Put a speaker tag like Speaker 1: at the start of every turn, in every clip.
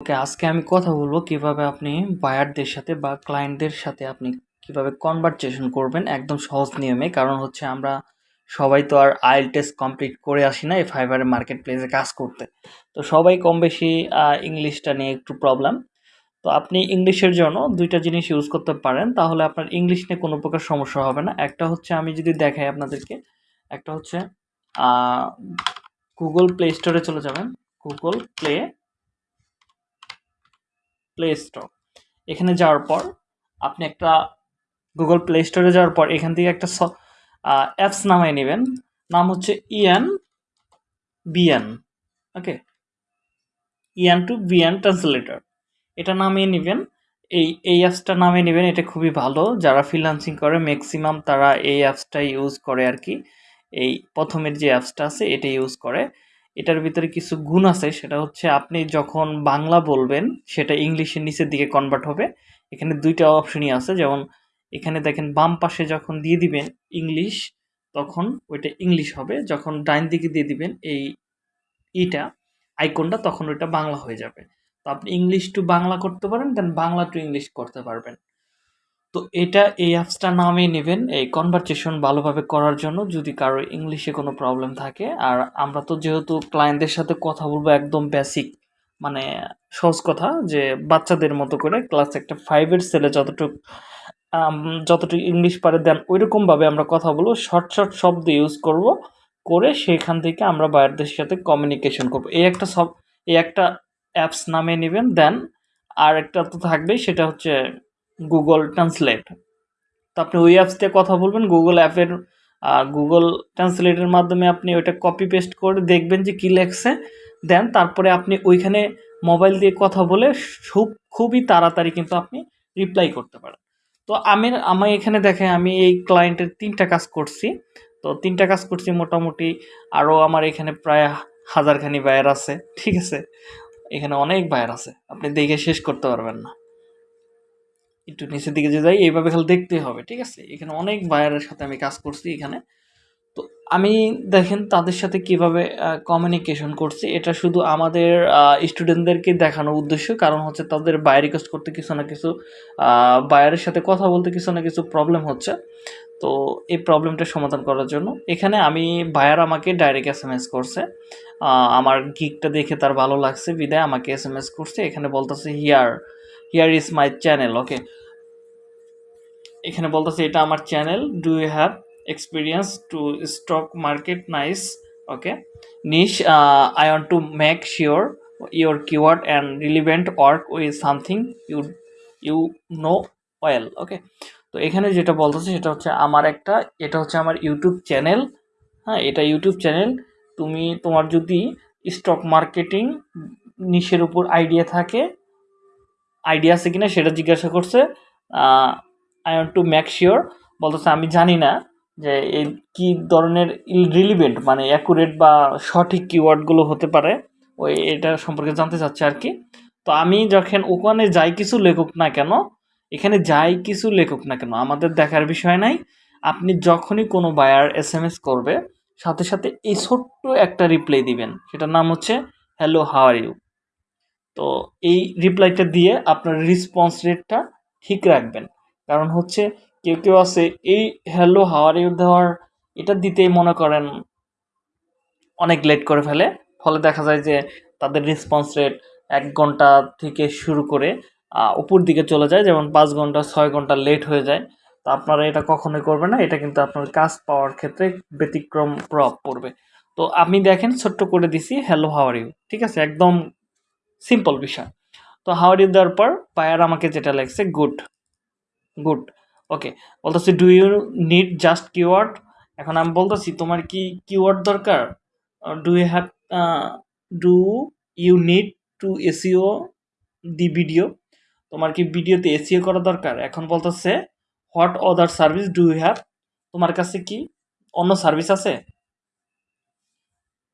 Speaker 1: ওকে, আজকে আমি কথা বলব কীভাবে আপনি বায়ারদের সাথে বা ক্লায়েন্টদের সাথে আপনি কীভাবে কনভারসেশন করবেন একদম সহজ নিয়মে। কারণ হচ্ছে আমরা সবাই তো আর আইল টেস্ট কমপ্লিট করে আসি না এই ফাইবারের মার্কেট প্লেসে কাজ করতে। তো সবাই কম বেশি ইংলিশটা নিয়ে একটু প্রবলেম তো আপনি ইংলিশের জন্য দুইটা জিনিস ইউজ করতে পারেন, তাহলে আপনার ইংলিশ নিয়ে কোনো প্রকার সমস্যা হবে না। একটা হচ্ছে আমি যদি দেখাই আপনাদেরকে, একটা হচ্ছে গুগল প্লে স্টোরে চলে যাবেন। গুগল প্লে প্লে স্টোর এখানে যাওয়ার পর আপনি একটা গুগল প্লে স্টোরে যাওয়ার পর এখান থেকে একটা অ্যাপস নামাই নেবেন। নাম হচ্ছে EN BN okay EN to BN translator এটা নামিয়ে নেবেন। এই এই অ্যাপসটা নামিয়ে নেবেন। এটা খুবই ভালো। যারা ফ্রিলান্সিং করে ম্যাক্সিমাম তারা এই অ্যাপসটা ইউজ করে আর কি। এই প্রথমের যে অ্যাপসটা আছে, এটা ইউজ করে। এটার ভিতরে কিছু গুণ আছে, সেটা হচ্ছে আপনি যখন বাংলা বলবেন, সেটা ইংলিশের নিচের দিকে কনভার্ট হবে। এখানে দুইটা অপশনই আছে, যেমন এখানে দেখেন বাম পাশে যখন দিয়ে দিবেন ইংলিশ, তখন ওইটা ইংলিশ হবে। যখন ডাইন দিকে দিয়ে দিবেন এই ইটা আইকনটা তখন ওইটা বাংলা হয়ে যাবে। তো আপনি ইংলিশ টু বাংলা করতে পারেন দেন বাংলা টু ইংলিশ করতে পারবেন। তো এটা এই অ্যাপসটা নামিয়ে নেবেন, এই কনভারসেশন ভালোভাবে করার জন্য যদি কারও ইংলিশে কোনো প্রবলেম থাকে। আর আমরা তো যেহেতু ক্লায়েন্টদের সাথে কথা বলব একদম বেসিক মানে সহজ কথা যে বাচ্চাদের মতো করে ক্লাস একটা ফাইভের ছেলে যতটুকু যতটুকু ইংলিশ পারে দেন ওইরকমভাবে আমরা কথা বলব শর্ট শর্ট শব্দ ইউজ করব, করে সেখান থেকে আমরা বাইরদের সাথে কমিউনিকেশন করব। এই একটা সব, এই একটা অ্যাপস নামিয়ে নেবেন, দেন আর একটা তো থাকবেই, সেটা হচ্ছে গুগল ট্রান্সলেট তো আপনি ওই অ্যাপস দিয়ে কথা বলবেন গুগল অ্যাপের গুগল ট্রান্সলেটের মাধ্যমে আপনি ওইটা কপি পেস্ট করে দেখবেন যে কী লেখছে, দেন তারপরে আপনি ওইখানে মোবাইল দিয়ে কথা বলে খুব, খুবই তাড়াতাড়ি কিন্তু আপনি রিপ্লাই করতে পারেন। তো আমি আমি এখানে দেখে আমি এই ক্লায়েন্টের তিনটা কাজ করছি। তো তিনটা কাজ করছি মোটামুটি, আরও আমার এখানে প্রায় হাজারখানি বায়ার আছে, ঠিক আছে? এখানে অনেক বায়ার আছে, আপনি দেখে শেষ করতে পারবেন না। একটু নিচের দিকে যে যাই, এইভাবে খালি দেখতে হবে, ঠিক আছে? এখানে অনেক বায়ারের সাথে আমি কাজ করছি এখানে। তো আমি, দেখেন, তাদের সাথে কীভাবে কমিউনিকেশন করছি। এটা শুধু আমাদের স্টুডেন্টদেরকে দেখানোর উদ্দেশ্য। কারণ হচ্ছে তাদের বায়ার রিকোয়েস্ট করতে কিছু না কিছু বায়ারের সাথে কথা বলতে কিছু না কিছু প্রবলেম হচ্ছে। তো এই প্রবলেমটা সমাধান করার জন্য। এখানে আমি বায়ার আমাকে ডাইরেক্ট এস এম এস করছে আমার গিকটা দেখে তার ভালো লাগছে। বিদায়, আমাকে এস এম এস করছে। এখানে বলতেছে here here is my channel okay এখানে বলতেছে, এটা আমার channel do you have experience to stock market nice okay niche I want to make sure your keyword and relevant work with something you you know well okay তো এখানে যেটা বলতেছে, সেটা হচ্ছে আমার একটা, এটা হচ্ছে আমার ইউটিউব চ্যানেল হ্যাঁ এটা ইউটিউব চ্যানেল তুমি, তোমার যদি স্টক মার্কেটিং নিশের উপর আইডিয়া থাকে আইডিয়া আছে কিনা সেটা জিজ্ঞাসা করছে। I want to make sure বলতেছে, আমি জানি না যে এই কী ধরনের রিলিভেন্ট মানে অ্যাকুরেট বা সঠিক কিওয়ার্ডগুলো হতে পারে। ওই এটা সম্পর্কে জানতে চাচ্ছে আর কি। তো আমি যখন ওখানে যাই কিছু লেখক না কেন, এখানে যাই কিছু লেখক না কেন, আমাদের দেখার বিষয় নাই। আপনি যখনই কোনো বায়ার এস এম এস করবে, সাথে সাথে এই ছোট্ট একটা রিপ্লাই দিবেন। সেটার নাম হচ্ছে হ্যালো হাওয়ার ইউ তো এই রিপ্লাইটা দিয়ে আপনার রেসপন্স রেটটা ঠিক রাখবেন। কারণ হচ্ছে কেউ কেউ আছে, এই হ্যালো হাওয়ার ইউ দেওয়ার এটা দিতেই মনে করেন অনেক লেট করে ফেলে। ফলে দেখা যায় যে তাদের রেসপন্স রেট এক ঘণ্টা থেকে শুরু করে উপর দিকে চলে যায়। যেমন পাঁচ ঘণ্টা, ছয় ঘণ্টা লেট হয়ে যায়। তো আপনারা এটা কখনোই করবেন না। এটা কিন্তু আপনার কাজ পাওয়ার ক্ষেত্রে ব্যতিক্রম প্রভাব পড়বে। তো আপনি দেখেন, ছোট্ট করে দিছি হ্যালো হাওয়ার ইউ ঠিক আছে? একদম সিম্পল বিষয় তো হাওয়ার ইউ দেওয়ার পর পায়ার আমাকে যেটা লাগছে গুড গুড ওকে বলতেছি do you need just keyword এখন আমি বলতেছি, তোমার কি কিওয়ার্ড দরকার? Do you have do you need to SEO the video তোমার কি ভিডিওতে এসিও করা দরকার? এখন বলতেছে what other service do you have তোমার কাছে কি অন্য সার্ভিস আছে?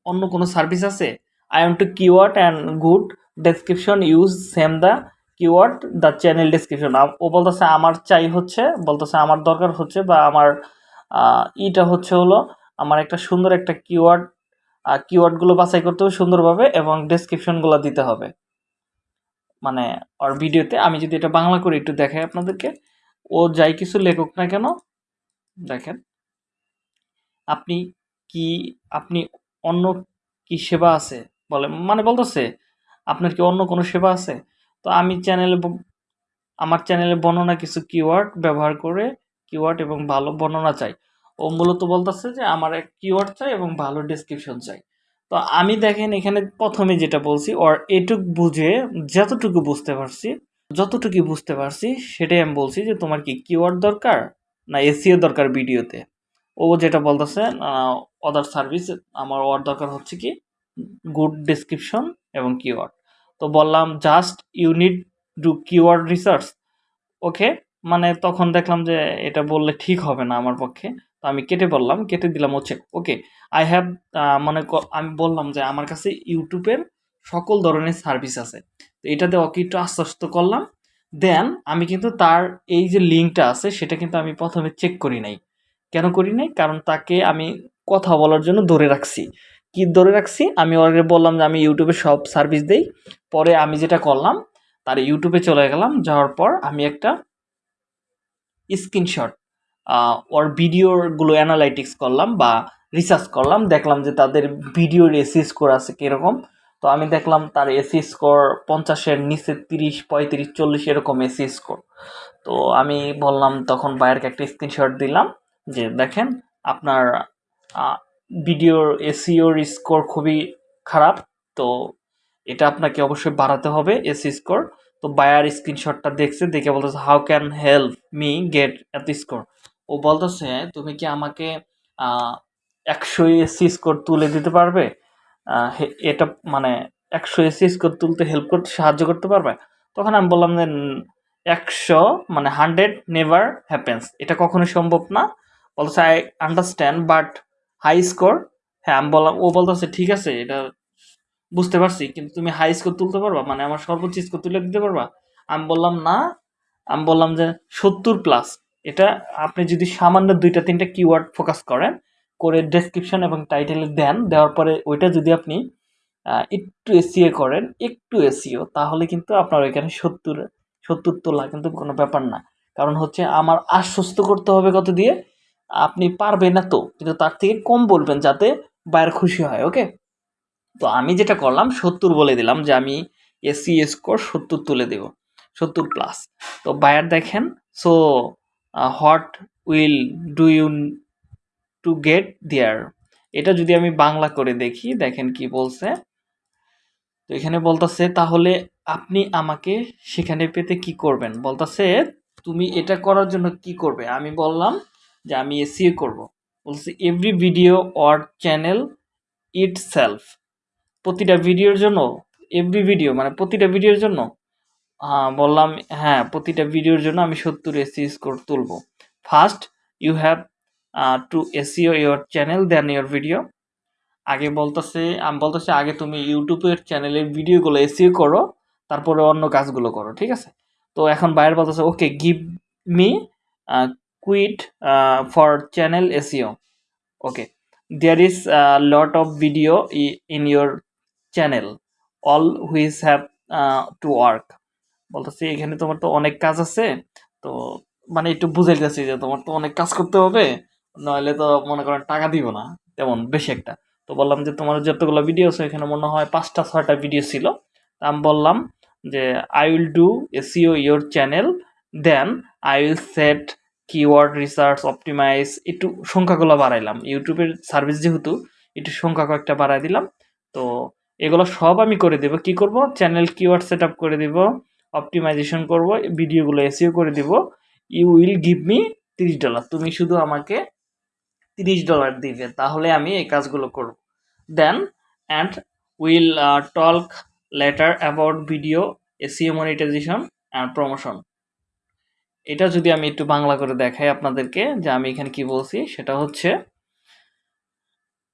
Speaker 1: অন্য কোনো সার্ভিস আছে? I am to keyword and good description use same the keyword the channel description ও বলতেছে, আমার চাই হচ্ছে, বলতেছে, আমার দরকার হচ্ছে, বা আমার ইটা হচ্ছে হলো আমার একটা সুন্দর একটা কিওয়ার্ড কিওয়ার্ডগুলো বাছাই করতে হবে সুন্দরভাবে এবং ডেসক্রিপশনগুলো দিতে হবে। মানে ওর ভিডিওতে আমি যদি এটা বাংলা করে একটু দেখাই আপনাদেরকে, ও যাই কিছু লেখক না কেন, দেখেন, আপনি কি, আপনি অন্য কি সেবা আছে? বলে মানে বলতেছে, আপনার কি অন্য কোনো সেবা আছে? তো আমি চ্যানেলে আমার চ্যানেলে বর্ণনা কিছু কিওয়ার্ড ব্যবহার করে কিওয়ার্ড এবং ভালো বর্ণনা চাই। ও মূলত বলতেছে যে, আমার এক কিওয়ার্ড চাই এবং ভালো ডেসক্রিপশন চাই। তো আমি দেখেন এখানে প্রথমে যেটা বলছি ওর এটুক বুঝে, যতটুকু বুঝতে পারছি, যতটুকু বুঝতে পারছি, সেটাই আমি বলছি যে, তোমার কি কিওয়ার্ড দরকার না এসিও দরকার ভিডিওতে? ও যেটা বলতেছে অদার সার্ভিস আমার ওর দরকার হচ্ছে কি গুড ডেসক্রিপশন এবং কিওয়ার্ড তো বললাম just unit do keyword research okay মানে তখন দেখলাম যে এটা বললে ঠিক হবে না আমার পক্ষে। তো আমি কেটে বললাম, কেটে দিলাম হচ্ছে ওকে আই হ্যাভ মানে আমি বললাম যে আমার কাছে ইউটিউবের সকল ধরনের সার্ভিস আছে। তো এটাতে ওকে একটু আশ্বস্ত করলাম। দেন আমি কিন্তু তার এই যে লিঙ্কটা আছে, সেটা কিন্তু আমি প্রথমে চেক করি নাই। কেন করি নাই? কারণ তাকে আমি কথা বলার জন্য ধরে রাখছি। কি ধরে রাখছি? আমি ওকে বললাম যে আমি ইউটিউবে সব সার্ভিস দেই। পরে আমি যেটা করলাম, তার ইউটিউবে চলে গেলাম। যাওয়ার পর আমি একটা স্ক্রিনশট ওর ভিডিওরগুলো অ্যানালাইটিক্স করলাম বা রিসার্চ করলাম। দেখলাম যে তাদের ভিডিওর এসি স্কোর আছে কীরকম। তো আমি দেখলাম তার এসি স্কোর পঞ্চাশের নিচে তিরিশ, পঁয়ত্রিশ, চল্লিশ এরকম এসি স্কোর তো আমি বললাম, তখন বাইরকে একটা স্ক্রিনশট দিলাম যে, দেখেন, আপনার ভিডিওর এসিওর স্কোর খুবই খারাপ, তো এটা আপনাকে অবশ্যই বাড়াতে হবে এসি স্কোর। তো বায়ার স্ক্রিনশটটা দেখছে, দেখে বলতেছে how can help me get এত স্কোর ও বলতেছে, তুমি কি আমাকে একশো এসি স্কোর তুলে দিতে পারবে? এটা মানে একশো এসি স্কোর তুলতে হেল্প করতে সাহায্য করতে পারবে? তখন আমি বললাম যে, একশো মানে হান্ড্রেড নেভার হ্যাপেন্স এটা কখনোই সম্ভব না। বলতেছে I understand but high score হ্যাঁ আমি বললাম, ও বলতেছে, ঠিক আছে, এটা বুঝতে পারছি, কিন্তু তুমি হাই স্কোর তুলতে পারবা? মানে আমার সর্বোচ্চ স্কোর তুলে দিতে পারবা? আমি বললাম, না। আমি বললাম যে, সত্তর প্লাস এটা আপনি যদি সামান্য দুইটা, তিনটা কিওয়ার্ড ফোকাস করেন, করে ডেসক্রিপশন এবং টাইটেলে দেন, দেওয়ার পরে ওইটা যদি আপনি একটু এসিও করেন, একটু এসিও তাহলে কিন্তু আপনার ওইখানে সত্তর সত্তর তোলা কিন্তু কোনো ব্যাপার না। কারণ হচ্ছে, আমার আশ্বস্ত করতে হবে কত দিয়ে? আপনি পারবেন না তো। কিন্তু তার থেকে কম বলবেন যাতে বাইরে খুশি হয় ওকে তো আমি যেটা করলাম, সত্তর বলে দিলাম যে আমি এসি স্কোর সত্তর তুলে দেব, সত্তর প্লাস তো বায়ার দেখেন so what will do you to get there এটা যদি আমি বাংলা করে দেখি, দেখেন কি বলছে। তো এখানে বলতেছে, তাহলে আপনি আমাকে সেখানে পেতে কি করবেন? বলতেছে, তুমি এটা করার জন্য কি করবে? আমি বললাম যে আমি এসিও করব। বলছে every video or channel itself প্রতিটা ভিডিওর জন্য এভরি ভিডিও মানে প্রতিটা ভিডিওর জন্য বললাম হ্যাঁ প্রতিটা ভিডিওর জন্য আমি সত্তর এসি স্কোর তুলব। First you have to SEO your channel then your video আগে বলতেছে, আমি বলতেছি, আগে তুমি ইউটিউবের চ্যানেলের ভিডিওগুলো এসিও করো, তারপরে অন্য কাজগুলো করো। ঠিক আছে? তো এখন বাইরে বলতেছে okay give me quote for channel SEO okay there is lot of video in your channel all which have to work বলতেছি, এখানে তোমার তো অনেক কাজ আছে। তো মানে একটু বুঝে গেছি যে তোমার তো অনেক কাজ করতে হবে। নইলে তো মনে করেন টাকা দিব না। তেমন, বেশি একটা। তো বললাম যে তোমার যতগুলো ভিডিও আছে, এখানে মনে হয় পাঁচটা, ছয়টা ভিডিও ছিল। আমি বললাম যে I will do SEO your channel then I will set keyword research optimize একটু সংখ্যাগুলো বাড়াইলাম। ইউটিউবের সার্ভিস যেহেতু, একটু সংখ্যা কয়েকটা বাড়াই দিলাম। তো এগুলো সব আমি করে দেব। কি করব? চ্যানেল কিওয়ার্ড সেট করে দিব অপটিমাইজেশন করব ভিডিওগুলো এসিও করে দিব। ইউ উইল গিভ মি তিরিশ ডলার তুমি শুধু আমাকে তিরিশ ডলার দিবে। তাহলে আমি এই কাজগুলো করব। Then and will talk later about video SEO monetization and promotion এটা যদি আমি একটু বাংলা করে দেখাই আপনাদেরকে যে আমি এখানে কি বলছি, সেটা হচ্ছে,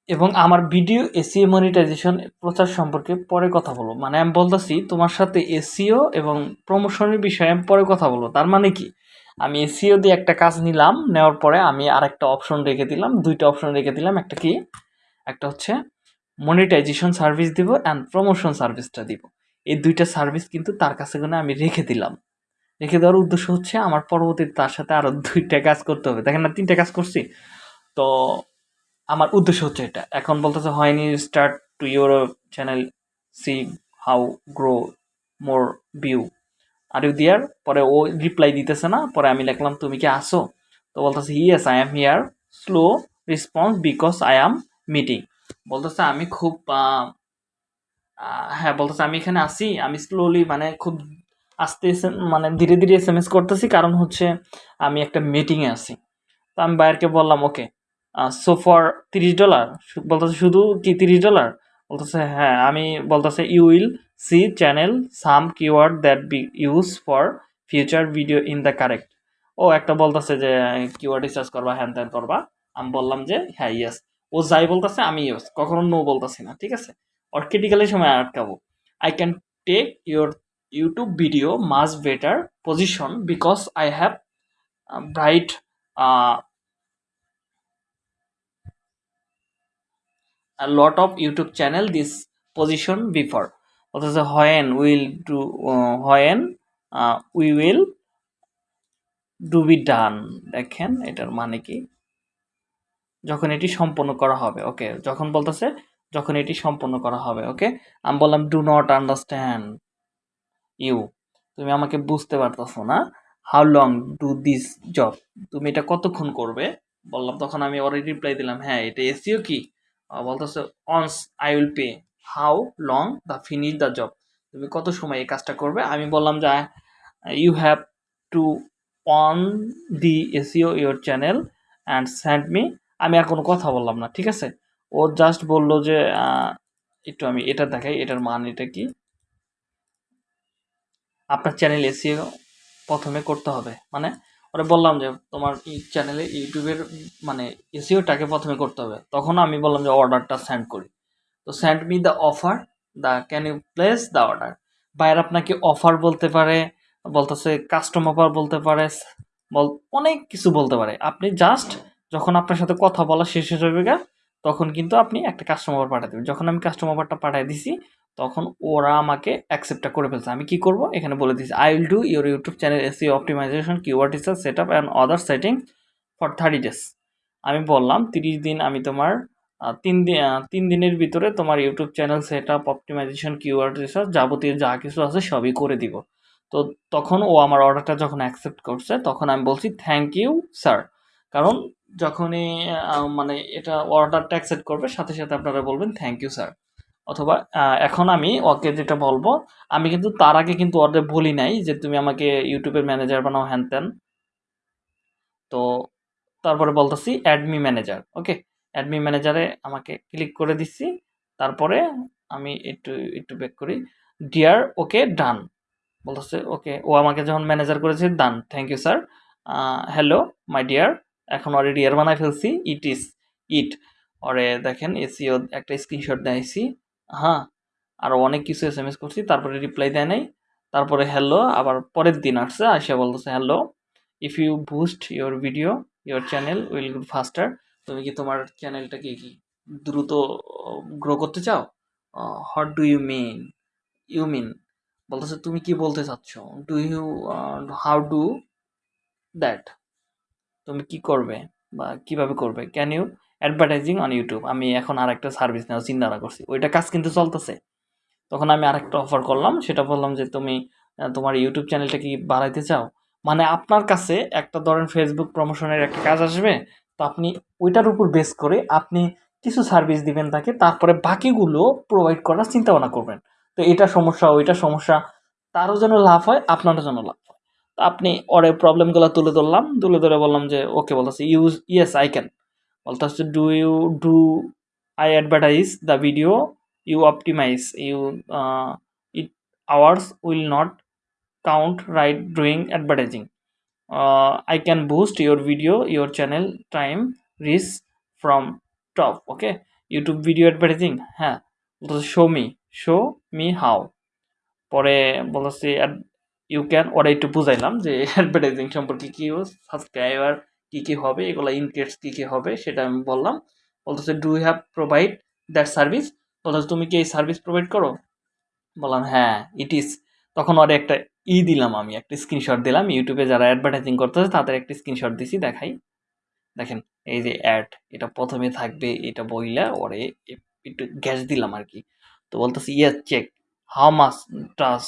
Speaker 1: এবং আমার ভিডিও এসিও মনিটাইজেশন প্রচার সম্পর্কে পরে কথা বলব। মানে আমি বলতেছি, তোমার সাথে এসিও এবং প্রমোশনের বিষয়ে আমি পরে কথা বলব। তার মানে কি? আমি এসিও দিয়ে একটা কাজ নিলাম, নেওয়ার পরে আমি আরেকটা অপশন রেখে দিলাম, দুইটা অপশন রেখে দিলাম, একটা কি? একটা হচ্ছে মনিটাইজেশন সার্ভিস দিব অ্যান্ড প্রমোশন সার্ভিসটা দিব। এই দুইটা সার্ভিস কিন্তু তার কাছে কোনো আমি রেখে দিলাম। রেখে দেওয়ার উদ্দেশ্য হচ্ছে আমার পরবর্তীতে তার সাথে আরও দুইটা কাজ করতে হবে। দেখেন না, তিনটা কাজ করছি। তো আমার উদ্দেশ্য হচ্ছে এটা। এখন বলতেছে হয়নি start to your channel see how grow more view are you there পরে ও রিপ্লাই দিতেছে না, পরে আমি লিখলাম, তুমি কি আসো তো বলতেছে yes I am here slow response because I am meeting বলতেছে, আমি খুব হ্যাঁ বলতেছে, আমি এখানে আসি আমি স্লোলি মানে খুব আস্তে মানে ধীরে ধীরে এস এম এস করতেছি। কারণ হচ্ছে আমি একটা মিটিংয়ে আছি। তো আমি বাইরকে বললাম ওকে সো ফর তিরিশ ডলার বলতেছে, শুধু কি তিরিশ ডলার বলতেছে হ্যাঁ আমি বলতেছে you will see channel some keyword that be use for future video in the correct ও একটা বলতেছে যে কিওয়ার্ড রিসার্চ করবা হ্যান ত্যান করবা? আমি বললাম যে হ্যাঁ ইয়েস ও যাই বলতেছে, আমি ইয়েস কখনো নো বলতেছি না, ঠিক আছে? ওর সময় আটকাবো। I can take your YouTube video much better position because I have bright lot of youtube channel this position before. অথচ do uh, when uh, we will do be done. দেখেন এটার মানে কি? যখন এটি সম্পন্ন করা হবে ওকে যখন বলতেছে যখন এটি সম্পন্ন করা হবে ওকে আমি বললাম ডু নট আন্ডারস্ট্যান্ড ইউ। তুমি আমাকে বুঝতে পারতেছো না how long do this job তুমি এটা কতক্ষণ করবে? বললাম, তখন আমি ওর রিপ্লাই দিলাম হ্যাঁ এটা এসিও কি? বলতেছে once I will pay how long the finish the job তুমি কত সময় এই কাজটা করবে? আমি বললাম যে you have to on the SEO your channel and send me আমি আর কোনো কথা বললাম না, ঠিক আছে? ও জাস্ট বলল যে একটু আমি এটা দেখাই, এটার মান এটা কি? আপনার চ্যানেল এসিও প্রথমে করতে হবে। মানে ওরা বললাম যে, তোমার চ্যানেলে ইউটিউবের মানে এসিওটাকে প্রথমে করতে হবে। তখন আমি বললাম যে অর্ডারটা সেন্ড করি। তো send me the offer the can you place the order বাইরে আপনাকে অফার বলতে পারে, বলতেছে কাস্টম অফার বলতে পারে, বল, অনেক কিছু বলতে পারে। আপনি জাস্ট যখন আপনার সাথে কথা বলা শেষ হয়ে যাবে তখন কিন্তু আপনি একটা কাস্টম অফার পাঠিয়ে দেবেন। যখন আমি কাস্টম অফারটা পাঠিয়ে দিছি তখন ওরা আমাকে অ্যাকসেপ্টটা করে ফেলছে। আমি কি করব? এখানে বলে দিচ্ছি I will do your YouTube channel SEO optimization keyword research set up and other setting for thirty days আমি বললাম, তিরিশ দিন আমি তোমার তিন দিন তিন দিনের ভিতরে তোমার YouTube channel set up optimization keyword research যাবতীয় যা কিছু আছে সবই করে দিব। তো তখন ও আমার অর্ডারটা যখন অ্যাকসেপ্ট করছে, তখন আমি বলছি থ্যাংক ইউ স্যার কারণ যখনই মানে এটা অর্ডারটা অ্যাকসেপ্ট করবে, সাথে সাথে আপনারা বলবেন থ্যাংক ইউ স্যার অথবা এখন আমি ওকে যেটা বলব, আমি কিন্তু তার আগে কিন্তু ওদের বলি নাই যে তুমি আমাকে ইউটিউবের ম্যানেজার বানাও, হ্যান ত্যান। তো তারপরে বলতেছি অ্যাডমি ম্যানেজার ওকে অ্যাডমি ম্যানেজারে আমাকে ক্লিক করে দিচ্ছি তারপরে আমি একটু একটু ব্যাক করি। ডিয়ার ওকে ডান বলতেছে ওকে ও আমাকে যখন ম্যানেজার করেছে done thank you sir hello my dear এখন ওরে ডিয়ার বানাই ফেলছি ইট ইস ইট ওরে দেখেন এসিও একটা স্ক্রিনশট দিয়েছি হ্যাঁ আরও অনেক কিছু এস এম এস করছি, তারপরে রিপ্লাই দেয় নাই, তারপরে হ্যালো আবার পরের দিন আসছে আসে বলতেছে hello if you boost your video your channel will grow faster তুমি কি তোমার চ্যানেলটাকে কি দ্রুত গ্রো করতে চাও? What do you mean you mean বলতেছে, তুমি কি বলতে চাচ্ছ? Do you how do that তুমি কি করবে বা কীভাবে করবে? Can you advertising on YouTube আমি এখন আর একটা সার্ভিস নেওয়ার চিন্তা করছি। ওইটা কাজ কিন্তু চলতেছে। তখন আমি আরেকটা অফার করলাম। সেটা বললাম যে, তুমি তোমার ইউটিউব চ্যানেলটা কি বাড়াইতে চাও? মানে আপনার কাছে একটা ধরেন ফেসবুক প্রমোশনের একটা কাজ আসবে, তো আপনি ওইটার উপর বেস করে আপনি কিছু সার্ভিস দিবেন তাকে, তারপরে বাকিগুলো প্রোভাইড করার চিন্তা ভাবনা করবেন। তো এটা সমস্যা, ওইটা সমস্যা। তারও যেন লাভ হয়, আপনারও যেন লাভ হয়। তো আপনি ওরে প্রবলেমগুলো তুলে ধরলাম। তুলে ধরে বললাম যে, ওকে বলতেছে ইউজ ইয়েস আই ক্যান অর্থাৎ do you do I advertise the video you optimize you it hours will not count right during advertising I can boost your video your channel time reach from top okay YouTube video advertising হ্যাঁ অর্থাৎ show me show me how পরে বলতে you can ওরা একটু বুঝাইলাম যে advertising সম্পর্কে কী subscriber কী কী হবে, এগুলো ইনকেটস কী কী হবে, সেটা আমি বললাম। বলতেছে do have provide that service বলতেছে, তুমি কি এই সার্ভিস প্রোভাইড করো? বললাম হ্যাঁ ইট ইজ তখন ওরে একটা ই দিলাম আমি, একটা স্ক্রিনশট দিলাম। ইউটিউবে যারা অ্যাডভার্টাইজিং করতেছে, তাদের একটা স্ক্রিনশট দিছি, দেখাই। দেখেন, এই যে অ্যাড এটা প্রথমে থাকবে, এটা বইলা ওরে একটু গ্যাস দিলাম আর কি তো বলতেছে yes check how much does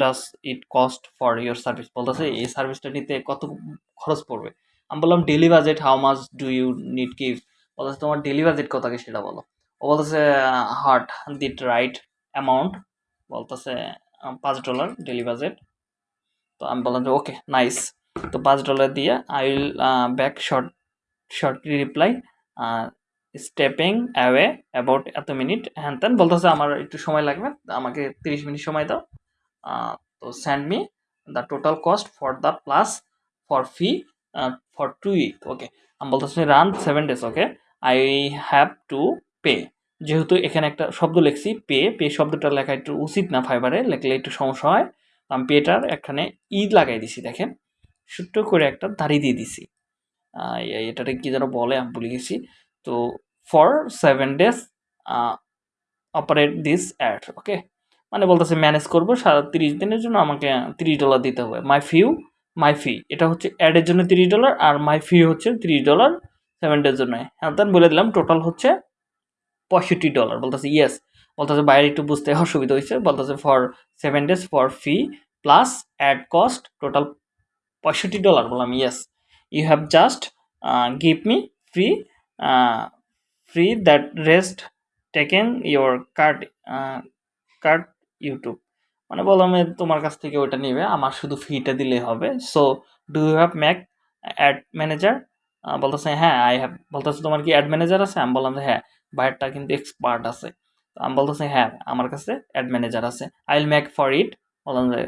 Speaker 1: does it cost for your service বলতেছে, এই সার্ভিসটা নিতে কত খরচ পড়বে? আমি বললাম daily budget how much do you need কি বলতেছে, তোমার ডেলি বাজেট কত সেটা বলো? ও বলতেছে হার্ট দিট রাইট অ্যামাউন্ট বলতেছে পাঁচ ডলার ডেলি বাজেট তো আমি বললাম যে ওকে নাইস তো পাঁচ ডলার দিয়ে I will back short shortly reply stepping away about এত মিনিট হ্যান ত্যান। বলতেছে, আমার একটু সময় লাগবে, আমাকে তিরিশ মিনিট সময় দাও। তো send me the total cost for the plus for fee for two week okay আমি বলতেছি run seven days okay I have to pay যেহেতু এখানে একটা শব্দ লিখছি পে পে শব্দটা লেখা একটু উচিত না ফাইবারে লেখলে একটু সমস্যা হয়। আমি পেটার এখানে ঈদ লাগাই দিছি দেখেন। ছোট্ট করে একটা দাড়ি দিয়ে দিছি। আহ, এ- এটাতে কি যেন বলে আমি ভুলে গেছি। তো for seven days operate this ad okay মানে বলতেছে ম্যানেজ করব সারা তিরিশ দিনের জন্য আমাকে তিরিশ ডলার দিতে হবে। মাই ফিউ মাই ফি এটা হচ্ছে অ্যাডের জন্য তিরিশ ডলার আর মাই ফি হচ্ছে তিরিশ ডলার সেভেন ডের জন্য। হ্যাঁ বলে দিলাম টোটাল হচ্ছে পঁয়ষট্টি ডলার বলতেছে ইয়েস বলতেছে বাইরে একটু বুঝতে অসুবিধা হয়েছে। বলতেছে for seven days for fee plus ad cost total পঁয়ষট্টি ডলার বললাম yes you have just give me free free that rest taken your card card YouTube মানে বললাম তোমার কাছ থেকে ওইটা নেবে, আমার শুধু ফিটা দিলেই হবে। So do you have make ad manager বলতেছে হ্যাঁ আই হ্যাভ বলতেছে, তোমার কি অ্যাড ম্যানেজার আছে? আমি বললাম হ্যাঁ বাইরটা কিন্তু এক্সপার্ট আছে। তো আমি বলতেছে হ্যাঁ আমার কাছে অ্যাড ম্যানেজার আছে। I will make for it বললাম যে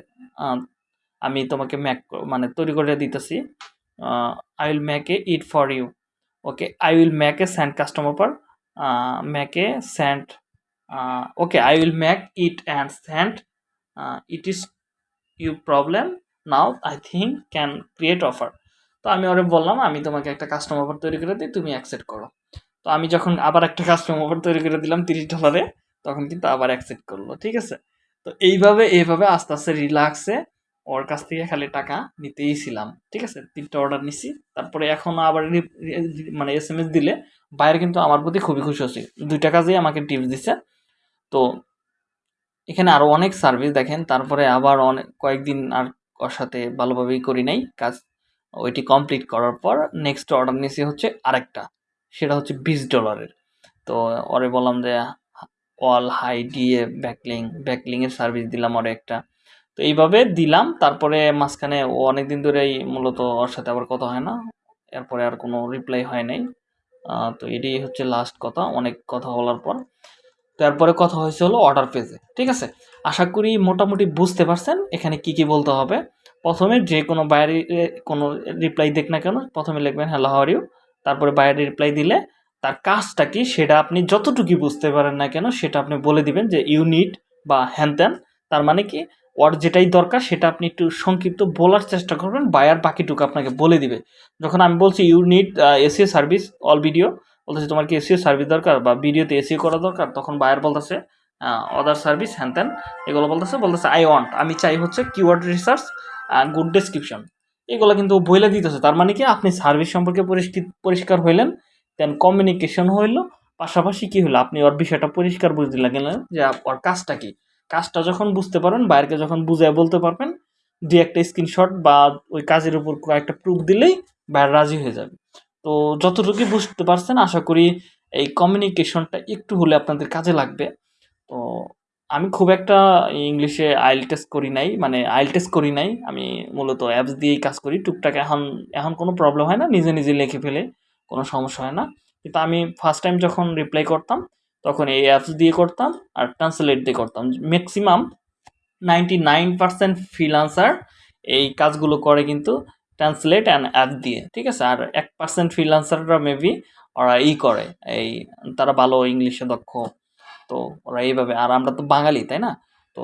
Speaker 1: আমি তোমাকে ম্যাক মানে তৈরি করে দিতেছি। I will make a it for you okay I will make a send customer পর make a send okay I will make it and send it is you problem now I think can create offer তো আমি ওরে বললাম, আমি তোমাকে একটা customer offer তৈরি করে দিই, তুমি অ্যাকসেপ্ট করো। তো আমি যখন আবার একটা কাস্টমার অফার তৈরি করে দিলাম তিরিশ ডলারে তখন কিন্তু আবার অ্যাকসেপ্ট করল, ঠিক আছে? তো এইভাবে এইভাবে আস্তে আস্তে রিল্যাক্সে ওর কাছ থেকে খালি টাকা নিতেই ছিলাম, ঠিক আছে? তিনটা অর্ডার নিছি, তারপরে এখন আবার মানে এস এম এস দিলে, বাইরে কিন্তু আমার প্রতি খুবই খুশি হচ্ছে। দুইটা কাজেই আমাকে টিপস দিছে। তো এখানে আরও অনেক সার্ভিস দেখেন, তারপরে আবার অনেক কয়েকদিন আর ওর সাথে ভালোভাবেই করি নাই। কাজ ওইটি কমপ্লিট করার পর নেক্সট অর্ডার নিয়েছি হচ্ছে আরেকটা, সেটা হচ্ছে বিশ ডলারের তো ওরে বললাম যে অল হাই ডিএ ব্যাকলিং ব্যাকলিংয়ের সার্ভিস দিলাম ওরে একটা। তো এইভাবে দিলাম, তারপরে মাঝখানে ও অনেক দিন ধরেই মূলত ওর সাথে আবার কথা হয় না, এরপরে আর কোনো রিপ্লাই হয় নাই। তো এটাই হচ্ছে লাস্ট কথা, অনেক কথা বলার পর। তারপরে কথা হয়েছে হলো অর্ডার পেজে ঠিক আছে? আশা করি মোটামুটি বুঝতে পারছেন এখানে কি কি বলতে হবে। প্রথমে যে কোনো বাইরে কোনো রিপ্লাই দেখ না কেন, প্রথমে লিখবেন হ্যালো হাওয়ার ইউ তারপরে বাইরে রিপ্লাই দিলে তার কাজটা কি সেটা আপনি যতটুকু বুঝতে পারেন না কেন সেটা আপনি বলে দিবেন যে ইউনিট বা হ্যান ত্যান তার মানে কি, ওর যেটাই দরকার সেটা আপনি একটু সংক্ষিপ্ত বলার চেষ্টা করবেন বায়ার বাকিটুকু আপনাকে বলে দিবে। যখন আমি বলছি unit SEO service all video বলতেছে, তোমার কি এসিও সার্ভিস দরকার বা ভিডিওতে এসিও করা দরকার? তখন বায়ার বলতেছে অদার সার্ভিস হ্যান ত্যান এগুলো বলতেছে বলতেছে আই ওয়ান্ট আমি চাই হচ্ছে কিওয়ার্ড রিসার্চ গুড ডেসক্রিপশন এগুলো কিন্তু বইলে দিতেছে, তার মানে কি আপনি সার্ভিস সম্পর্কে পরিষ্কার হইলেন দেন কমিউনিকেশন হইল, পাশাপাশি কী হলো আপনি ওর বিষয়টা পরিষ্কার বুঝতে লাগলেন যে ওর কাজটা কি? কাজটা যখন বুঝতে পারবেন বাইরকে যখন বুঝায় বলতে পারবেন দু একটা স্ক্রিনশট বা ওই কাজের উপর কয়েকটা প্রুফ দিলেই বাইরে রাজি হয়ে যাবে। তো যতটুকু বুঝতে পারছেন, আশা করি এই কমিউনিকেশনটা একটু হলে আপনাদের কাজে লাগবে। তো আমি খুব একটা ইংলিশে আইল টেস্ট করি নাই মানে আইল টেস্ট করি নাই। আমি মূলত অ্যাপস দিয়েই কাজ করি। টুকটাক এখন এখন কোনো প্রবলেম হয় না, নিজে নিজে লিখে ফেলে, কোনো সমস্যা হয় না। কিন্তু আমি ফার্স্ট টাইম যখন রিপ্লাই করতাম, তখন এই অ্যাপস দিয়ে করতাম আর ট্রান্সলেট দিয়ে করতাম। Maximum ninety nine percent freelancer এই কাজগুলো করে কিন্তু ট্রান্সলেট অ্যান্ড অ্যাপ দিয়ে, ঠিক আছে? আর এক পার্সেন্ট ফ্রিলান্সাররা মেবি ওরা ই করে, এই তারা ভালো ইংলিশে দক্ষ, তো ওরা এইভাবে, আর আমরা তো বাঙালি, তাই না? তো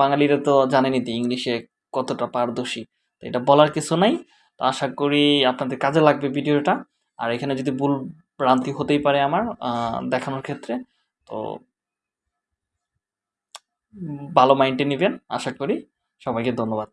Speaker 1: বাঙালিরা তো জানেনই তো ইংলিশে কতটা পারদর্শী, তো এটা বলার কিছু নাই, তো আশা করি আপনাদের কাজে লাগবে ভিডিওটা। আর এখানে যদি ভুল ভ্রান্তি হতেই পারে আমার দেখানোর ক্ষেত্রে, তো ভালো মাইন্ডে নেবেন, আশা করি। সবাইকে ধন্যবাদ।